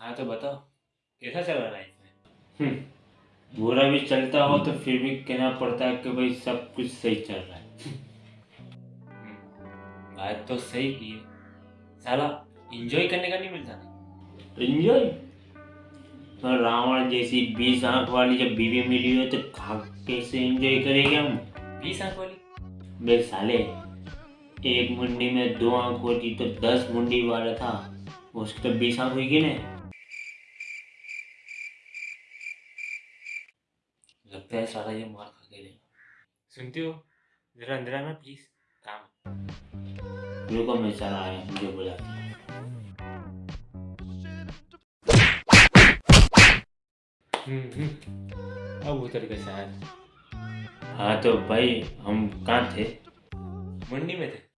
हाँ तो बताओ। कैसा चल रहा है लाइफ में? बुरा भी चलता हो तो फिर भी कहना पड़ता है कि भाई सब कुछ सही चल रहा है। हम्म, बात तो सही की है। साला एंजॉय करने का नहीं मिलता? ना एंजॉय और रावण जैसी बीस आँख वाली जब बीवी मिली हो तो कहा कैसे एंजॉय करेंगे हम? बीस आँख वाली? बे साले एक मुंडी में दो आँख होती तो दस मुंडी वाला था उसकी तो बीस आँख हुई ना लगता है साला ये मार खा के लेगा सुनती हो? जरा अंदर आना प्लीज़ काम। रुको मैं चला आया मुझे बुलाता है। हम्म हम्म। अब उतर के शायद हाँ तो भाई हम कहाँ थे? मंडी में थे।